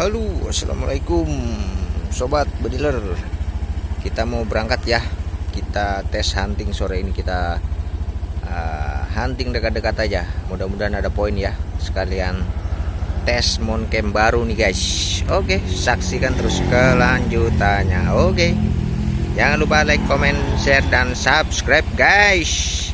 Halo assalamualaikum sobat bediler. Kita mau berangkat ya. Kita tes hunting sore ini kita uh, hunting dekat-dekat aja. Mudah-mudahan ada poin ya. Sekalian tes moncam baru nih guys. Oke saksikan terus kelanjutannya. Oke jangan lupa like comment share dan subscribe guys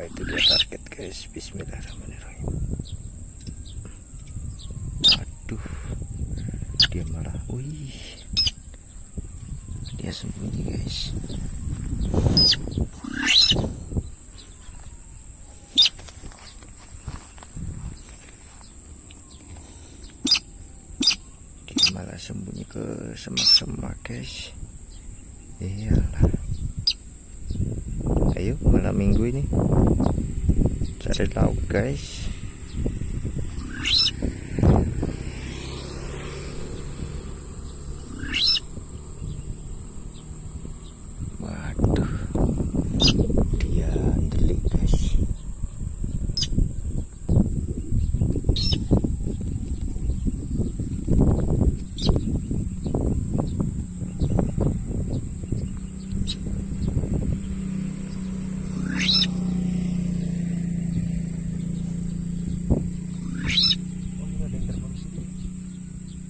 Nah, itu dia target guys. Bismillahirrahmanirrahim. Aduh dia marah. Wih. Dia sembunyi guys. Dia malah sembunyi ke semak-semak guys. Iyalah ayo malam minggu ini. Cari lauk guys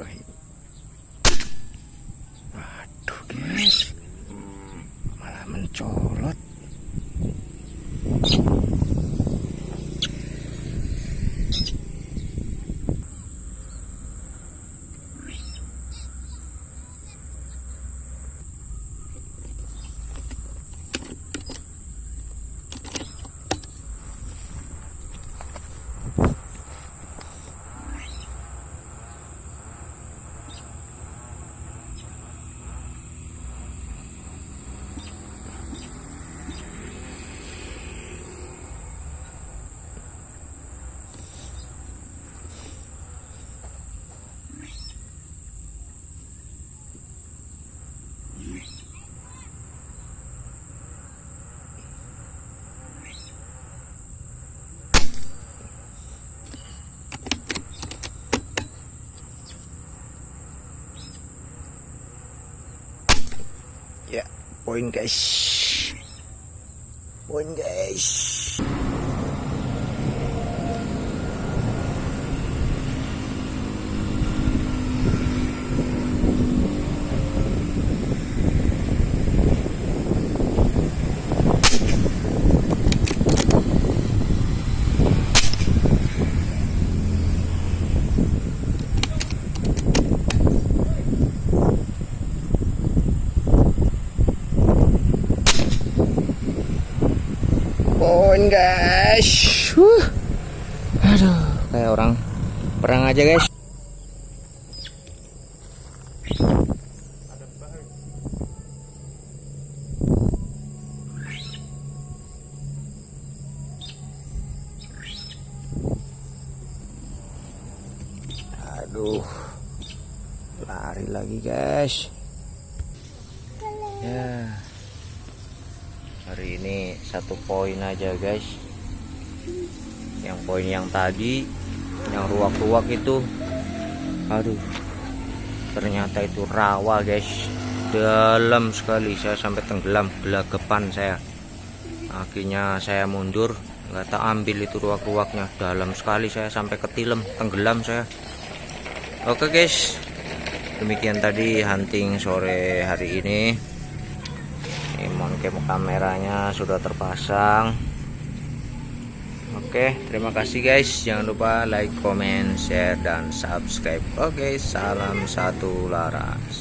Bismillahirrahmanirrahim. Waduh guys, malah mencolot. Ya, poin guys. Poin guys. Poin guys. Huh. Aduh, kayak orang perang aja guys. Aduh. Lari lagi guys. Ya hari ini satu poin aja guys. Yang poin yang tadi yang ruak-ruak itu. Aduh ternyata itu rawa guys. Dalam sekali saya sampai tenggelam gelagapan saya. Akhirnya saya mundur nggak tak ambil itu ruak-ruaknya dalam sekali saya sampai ketilem tenggelam saya. Oke guys. Demikian tadi hunting sore hari ini ini moncam kameranya sudah terpasang Oke, terima kasih guys. Jangan lupa like, comment, share, dan subscribe. Oke, salam satu laras.